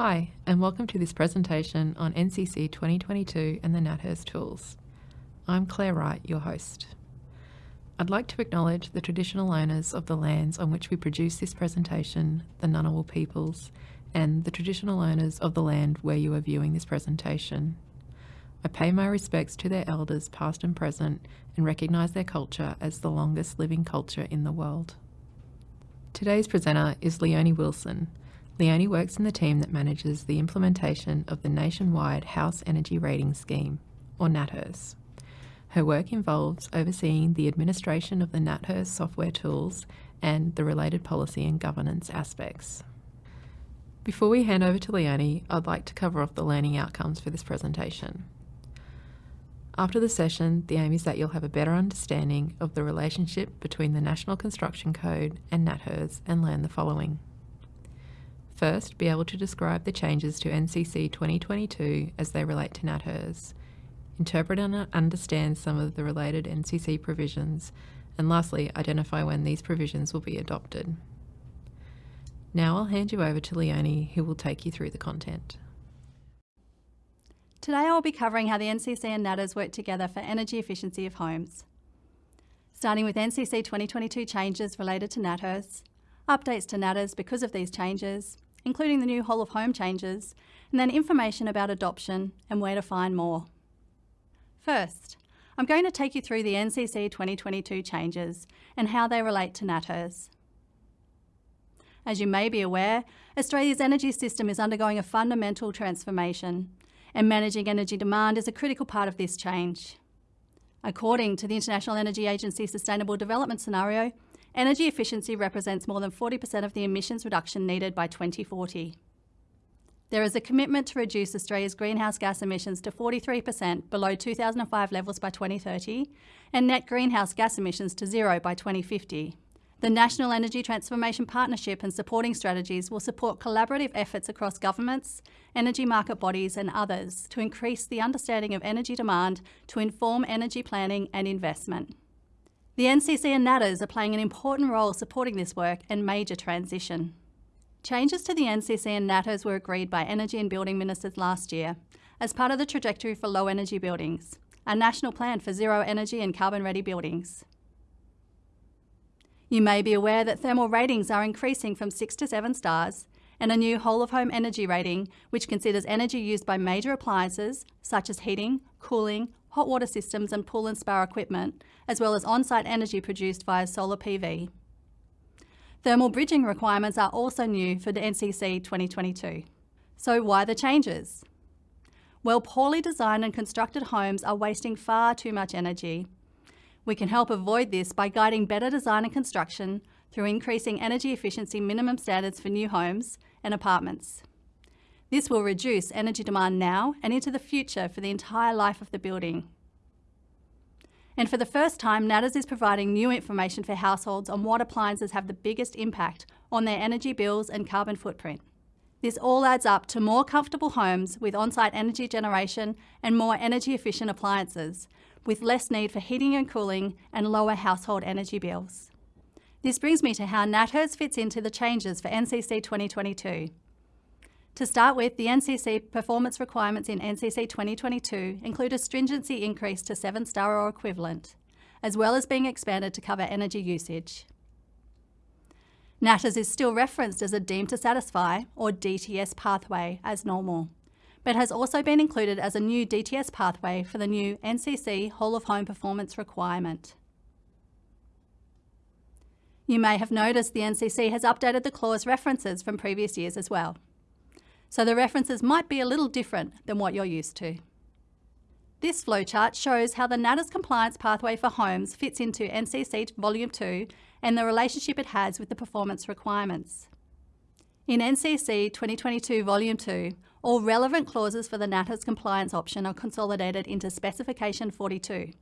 Hi, and welcome to this presentation on NCC 2022 and the NatHERS tools. I'm Claire Wright, your host. I'd like to acknowledge the traditional owners of the lands on which we produce this presentation, the Ngunnawal peoples, and the traditional owners of the land where you are viewing this presentation. I pay my respects to their elders past and present and recognise their culture as the longest living culture in the world. Today's presenter is Leonie Wilson, Leonie works in the team that manages the implementation of the nationwide House Energy Rating Scheme, or NatHERS. Her work involves overseeing the administration of the NatHERS software tools and the related policy and governance aspects. Before we hand over to Leonie, I'd like to cover off the learning outcomes for this presentation. After the session, the aim is that you'll have a better understanding of the relationship between the National Construction Code and NatHERS and learn the following. First, be able to describe the changes to NCC 2022 as they relate to NatHERS. Interpret and understand some of the related NCC provisions. And lastly, identify when these provisions will be adopted. Now I'll hand you over to Leonie, who will take you through the content. Today I'll be covering how the NCC and NatHERS work together for energy efficiency of homes. Starting with NCC 2022 changes related to NatHERS, updates to NatHERS because of these changes, including the new whole of home changes, and then information about adoption and where to find more. First, I'm going to take you through the NCC 2022 changes and how they relate to NatHERS. As you may be aware, Australia's energy system is undergoing a fundamental transformation, and managing energy demand is a critical part of this change. According to the International Energy Agency Sustainable Development Scenario, Energy efficiency represents more than 40% of the emissions reduction needed by 2040. There is a commitment to reduce Australia's greenhouse gas emissions to 43% below 2005 levels by 2030 and net greenhouse gas emissions to zero by 2050. The National Energy Transformation Partnership and supporting strategies will support collaborative efforts across governments, energy market bodies and others to increase the understanding of energy demand to inform energy planning and investment. The NCC and NatHERS are playing an important role supporting this work and major transition. Changes to the NCC and NatHERS were agreed by Energy and Building Ministers last year as part of the Trajectory for Low Energy Buildings, a national plan for zero energy and carbon ready buildings. You may be aware that thermal ratings are increasing from 6 to 7 stars and a new whole of home energy rating, which considers energy used by major appliances such as heating, cooling, hot water systems and pool and spa equipment, as well as on-site energy produced via solar PV. Thermal bridging requirements are also new for the NCC 2022. So why the changes? Well, poorly designed and constructed homes are wasting far too much energy. We can help avoid this by guiding better design and construction through increasing energy efficiency minimum standards for new homes and apartments. This will reduce energy demand now and into the future for the entire life of the building. And for the first time, NatHERS is providing new information for households on what appliances have the biggest impact on their energy bills and carbon footprint. This all adds up to more comfortable homes with on-site energy generation and more energy efficient appliances, with less need for heating and cooling and lower household energy bills. This brings me to how NatHERS fits into the changes for NCC 2022. To start with, the NCC performance requirements in NCC 2022 include a stringency increase to 7 star or equivalent, as well as being expanded to cover energy usage. NatHERS is still referenced as a deemed to satisfy or DTS pathway as normal, but has also been included as a new DTS pathway for the new NCC whole of home performance requirement. You may have noticed the NCC has updated the clause references from previous years as well so the references might be a little different than what you're used to. This flowchart shows how the NatHERS compliance pathway for homes fits into NCC Volume 2 and the relationship it has with the performance requirements. In NCC 2022 Volume 2, all relevant clauses for the NatHERS compliance option are consolidated into Specification 42.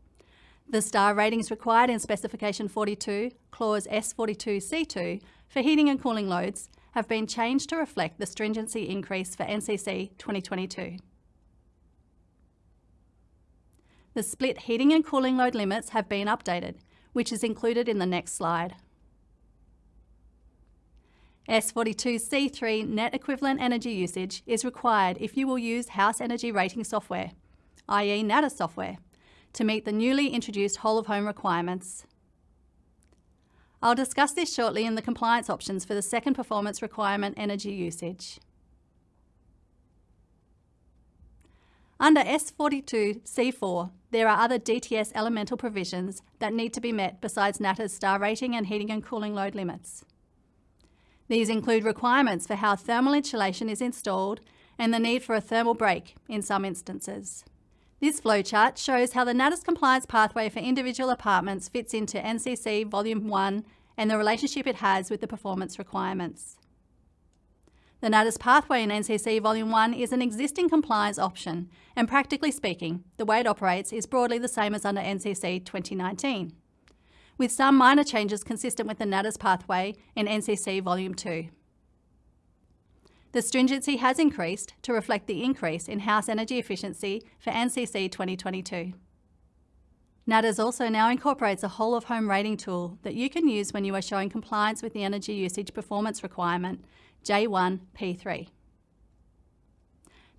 The star ratings required in Specification 42, Clause S42C2, for heating and cooling loads have been changed to reflect the stringency increase for NCC 2022. The split heating and cooling load limits have been updated, which is included in the next slide. S42C3 net equivalent energy usage is required if you will use house energy rating software, i.e. NatHERS software, to meet the newly introduced whole of home requirements. I'll discuss this shortly in the compliance options for the second performance requirement energy usage. Under S42C4, there are other DTS elemental provisions that need to be met besides NatHERS star rating and heating and cooling load limits. These include requirements for how thermal insulation is installed and the need for a thermal break in some instances. This flowchart shows how the NatHERS compliance pathway for individual apartments fits into NCC Volume 1 and the relationship it has with the performance requirements. The NatHERS pathway in NCC Volume 1 is an existing compliance option, and practically speaking, the way it operates is broadly the same as under NCC 2019, with some minor changes consistent with the NatHERS pathway in NCC Volume 2. The stringency has increased to reflect the increase in house energy efficiency for NCC 2022. NatHERS also now incorporates a whole of home rating tool that you can use when you are showing compliance with the energy usage performance requirement J1P3.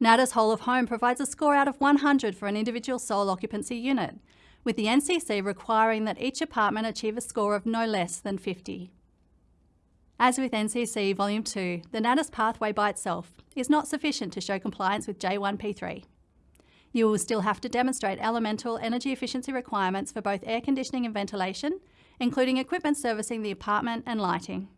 NatHERS whole of home provides a score out of 100 for an individual sole occupancy unit, with the NCC requiring that each apartment achieve a score of no less than 50. As with NCC Volume 2, the NatHERS pathway by itself is not sufficient to show compliance with J1P3. You will still have to demonstrate elemental energy efficiency requirements for both air conditioning and ventilation, including equipment servicing the apartment and lighting.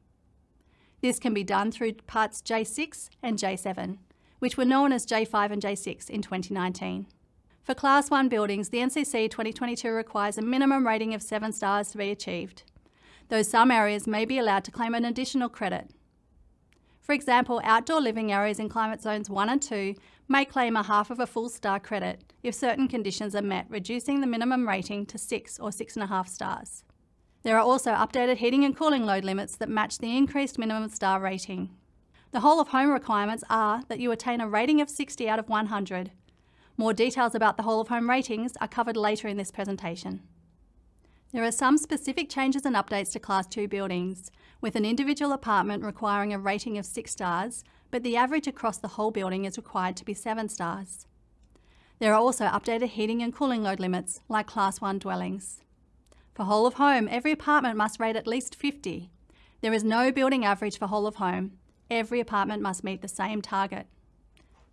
This can be done through parts J6 and J7, which were known as J5 and J6 in 2019. For Class 1 buildings, the NCC 2022 requires a minimum rating of 7 stars to be achieved, though some areas may be allowed to claim an additional credit. For example, outdoor living areas in climate zones 1 and 2 may claim a half of a full star credit if certain conditions are met, reducing the minimum rating to 6 or 6.5 stars. There are also updated heating and cooling load limits that match the increased minimum star rating. The whole of home requirements are that you attain a rating of 60 out of 100. More details about the whole of home ratings are covered later in this presentation. There are some specific changes and updates to Class 2 buildings, with an individual apartment requiring a rating of 6 stars, but the average across the whole building is required to be 7 stars. There are also updated heating and cooling load limits, like Class 1 dwellings. For whole of home, every apartment must rate at least 50. There is no building average for whole of home. Every apartment must meet the same target.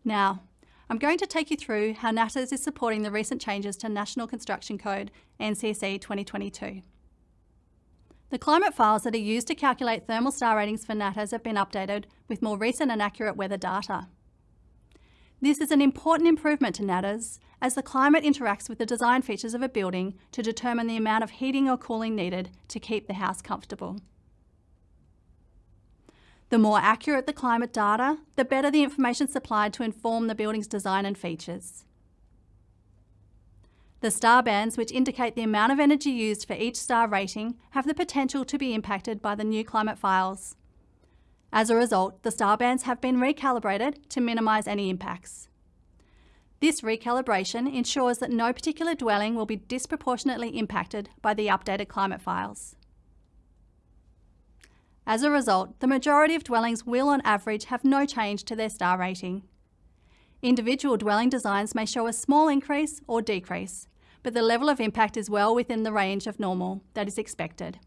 Now, I'm going to take you through how NatHERS is supporting the recent changes to National Construction Code NCC 2022. The climate files that are used to calculate thermal star ratings for NatHERS have been updated with more recent and accurate weather data. This is an important improvement to NatHERS as the climate interacts with the design features of a building to determine the amount of heating or cooling needed to keep the house comfortable. The more accurate the climate data, the better the information supplied to inform the building's design and features. The star bands, which indicate the amount of energy used for each star rating, have the potential to be impacted by the new climate files. As a result, the star bands have been recalibrated to minimise any impacts. This recalibration ensures that no particular dwelling will be disproportionately impacted by the updated climate files. As a result, the majority of dwellings will on average have no change to their star rating. Individual dwelling designs may show a small increase or decrease, but the level of impact is well within the range of normal that is expected.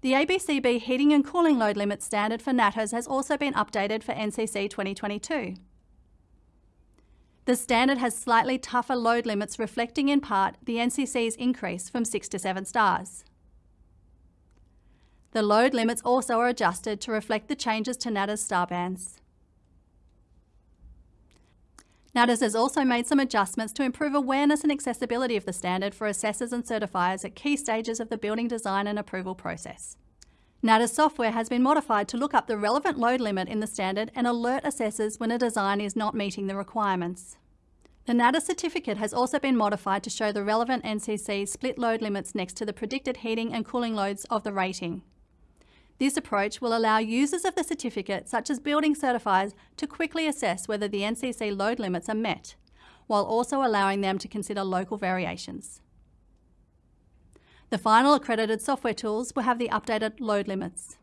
The ABCB heating and cooling load limit standard for NatHERS has also been updated for NCC 2022. The standard has slightly tougher load limits reflecting in part the NCC's increase from 6 to 7 stars. The load limits also are adjusted to reflect the changes to NatHERS star bands. NatHERS has also made some adjustments to improve awareness and accessibility of the standard for assessors and certifiers at key stages of the building design and approval process. NatHERS software has been modified to look up the relevant load limit in the standard and alert assessors when a design is not meeting the requirements. The NatHERS certificate has also been modified to show the relevant NCC split load limits next to the predicted heating and cooling loads of the rating. This approach will allow users of the certificate, such as building certifiers, to quickly assess whether the NCC load limits are met, while also allowing them to consider local variations. The final accredited software tools will have the updated load limits.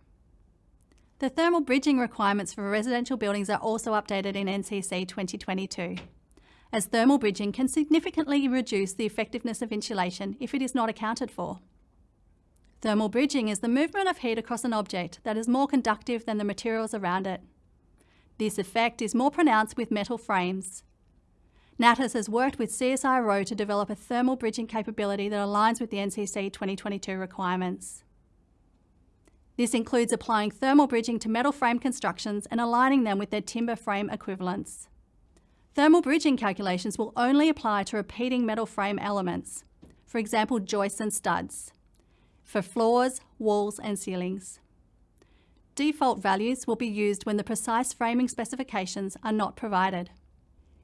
The thermal bridging requirements for residential buildings are also updated in NCC 2022, as thermal bridging can significantly reduce the effectiveness of insulation if it is not accounted for. Thermal bridging is the movement of heat across an object that is more conductive than the materials around it. This effect is more pronounced with metal frames. NatHERS has worked with CSIRO to develop a thermal bridging capability that aligns with the NCC 2022 requirements. This includes applying thermal bridging to metal frame constructions and aligning them with their timber frame equivalents. Thermal bridging calculations will only apply to repeating metal frame elements, for example joists and studs, for floors, walls and ceilings. Default values will be used when the precise framing specifications are not provided.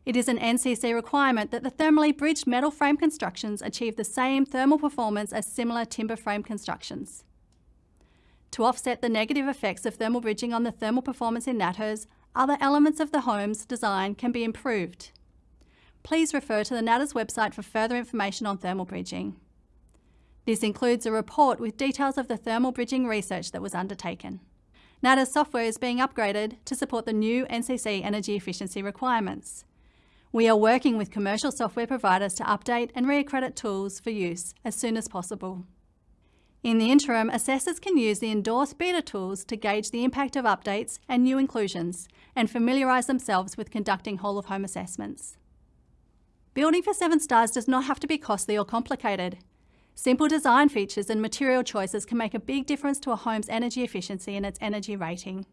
It is an NCC requirement that the thermally bridged metal frame constructions achieve the same thermal performance as similar timber frame constructions. To offset the negative effects of thermal bridging on the thermal performance in NatHERS, other elements of the home's design can be improved. Please refer to the NatHERS website for further information on thermal bridging. This includes a report with details of the thermal bridging research that was undertaken. NatHERS software is being upgraded to support the new NCC energy efficiency requirements. We are working with commercial software providers to update and reaccredit tools for use as soon as possible. In the interim, assessors can use the endorsed beta tools to gauge the impact of updates and new inclusions and familiarise themselves with conducting whole of home assessments. Building for seven stars does not have to be costly or complicated. Simple design features and material choices can make a big difference to a home's energy efficiency and its energy rating.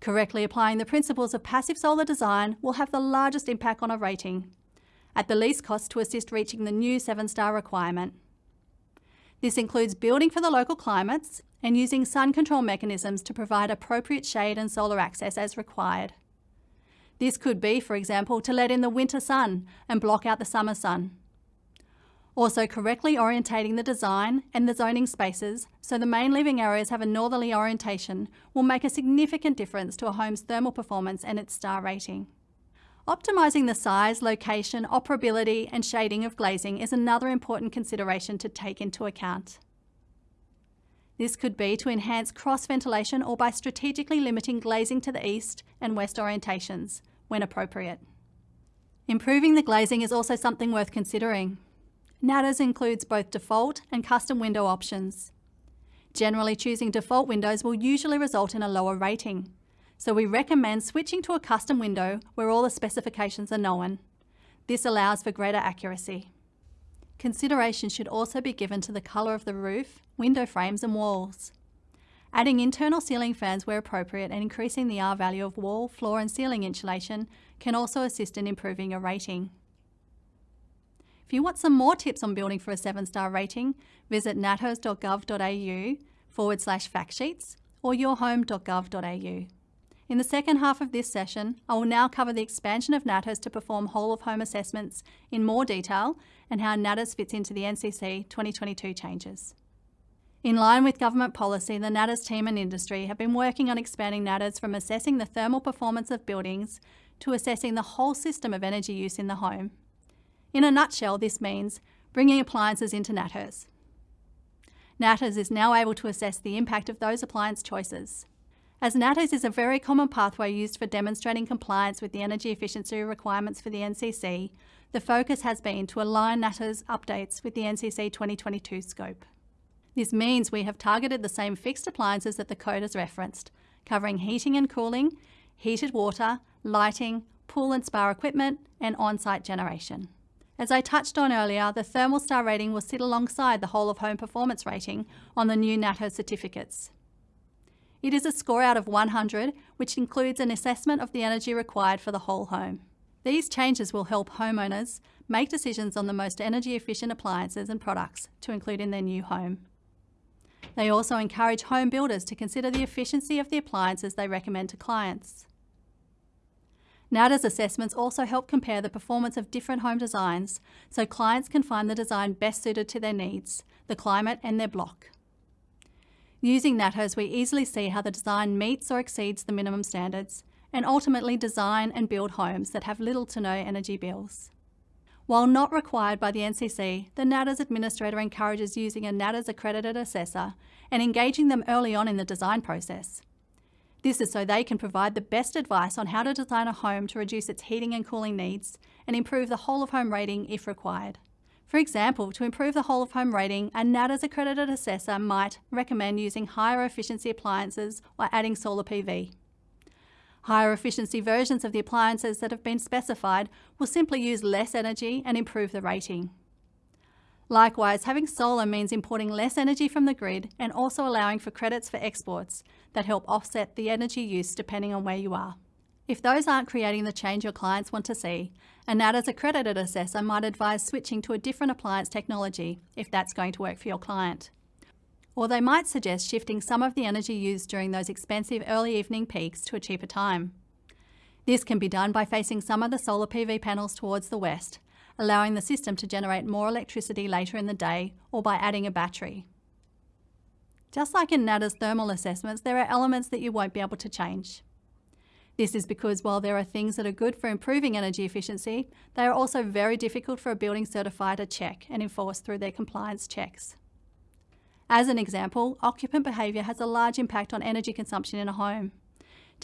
Correctly applying the principles of passive solar design will have the largest impact on a rating, at the least cost to assist reaching the new seven star requirement. This includes building for the local climates and using sun control mechanisms to provide appropriate shade and solar access as required. This could be, for example, to let in the winter sun and block out the summer sun. Also correctly orientating the design and the zoning spaces so the main living areas have a northerly orientation will make a significant difference to a home's thermal performance and its star rating. Optimising the size, location, operability and shading of glazing is another important consideration to take into account. This could be to enhance cross ventilation or by strategically limiting glazing to the east and west orientations, when appropriate. Improving the glazing is also something worth considering. NatHERS includes both default and custom window options. Generally choosing default windows will usually result in a lower rating, so we recommend switching to a custom window where all the specifications are known. This allows for greater accuracy. Consideration should also be given to the colour of the roof, window frames and walls. Adding internal ceiling fans where appropriate and increasing the R value of wall, floor and ceiling insulation can also assist in improving a rating. If you want some more tips on building for a 7-star rating, visit nathers.gov.au forward slash factsheets or yourhome.gov.au. In the second half of this session, I will now cover the expansion of NatHERS to perform whole of home assessments in more detail and how NatHERS fits into the NCC 2022 changes. In line with government policy, the NatHERS team and industry have been working on expanding NatHERS from assessing the thermal performance of buildings to assessing the whole system of energy use in the home. In a nutshell, this means bringing appliances into NatHERS. NatHERS is now able to assess the impact of those appliance choices. As NatHERS is a very common pathway used for demonstrating compliance with the energy efficiency requirements for the NCC, the focus has been to align NatHERS updates with the NCC 2022 scope. This means we have targeted the same fixed appliances that the code has referenced, covering heating and cooling, heated water, lighting, pool and spa equipment, and on-site generation. As I touched on earlier, the thermal star rating will sit alongside the whole of home performance rating on the new NatHERS certificates. It is a score out of 100, which includes an assessment of the energy required for the whole home. These changes will help homeowners make decisions on the most energy efficient appliances and products to include in their new home. They also encourage home builders to consider the efficiency of the appliances they recommend to clients. NatHERS assessments also help compare the performance of different home designs so clients can find the design best suited to their needs, the climate and their block. Using NatHERS, we easily see how the design meets or exceeds the minimum standards and ultimately design and build homes that have little to no energy bills. While not required by the NCC, the NatHERS administrator encourages using a NatHERS accredited assessor and engaging them early on in the design process. This is so they can provide the best advice on how to design a home to reduce its heating and cooling needs and improve the whole of home rating if required. For example, to improve the whole of home rating, a NatHERS accredited assessor might recommend using higher efficiency appliances or adding solar PV. Higher efficiency versions of the appliances that have been specified will simply use less energy and improve the rating. Likewise, having solar means importing less energy from the grid and also allowing for credits for exports that help offset the energy use depending on where you are. If those aren't creating the change your clients want to see, a NatHERS accredited assessor might advise switching to a different appliance technology if that's going to work for your client. Or they might suggest shifting some of the energy used during those expensive early evening peaks to a cheaper time. This can be done by facing some of the solar PV panels towards the west allowing the system to generate more electricity later in the day or by adding a battery. Just like in NatHERS thermal assessments, there are elements that you won't be able to change. This is because while there are things that are good for improving energy efficiency, they are also very difficult for a building certifier to check and enforce through their compliance checks. As an example, occupant behaviour has a large impact on energy consumption in a home.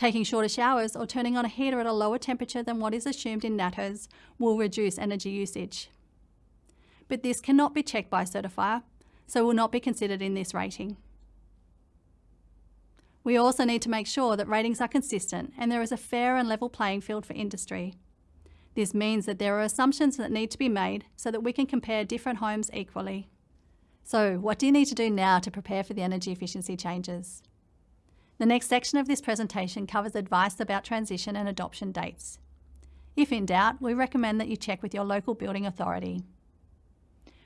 Taking shorter showers or turning on a heater at a lower temperature than what is assumed in NATHERS will reduce energy usage. But this cannot be checked by a certifier, so will not be considered in this rating. We also need to make sure that ratings are consistent and there is a fair and level playing field for industry. This means that there are assumptions that need to be made so that we can compare different homes equally. So what do you need to do now to prepare for the energy efficiency changes? The next section of this presentation covers advice about transition and adoption dates. If in doubt, we recommend that you check with your local building authority.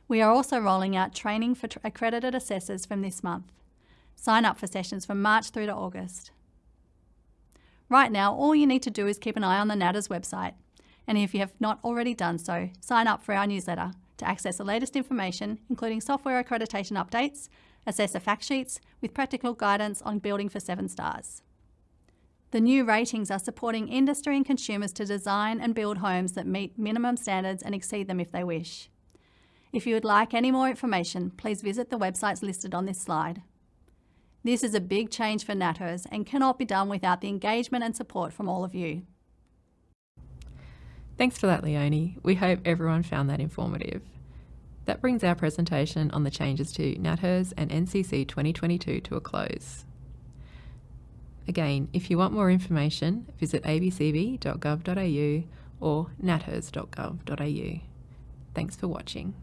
We are also rolling out training for accredited assessors from this month. Sign up for sessions from March through to August. Right now, all you need to do is keep an eye on the NatHERS website. And if you have not already done so, sign up for our newsletter to access the latest information, including software accreditation updates, assessor fact sheets with practical guidance on building for seven stars. The new ratings are supporting industry and consumers to design and build homes that meet minimum standards and exceed them if they wish. If you would like any more information, please visit the websites listed on this slide. This is a big change for NATHERS and cannot be done without the engagement and support from all of you. Thanks for that, Leonie. We hope everyone found that informative. That brings our presentation on the changes to NatHERS and NCC 2022 to a close. Again, if you want more information, visit abcb.gov.au or nathers.gov.au. Thanks for watching.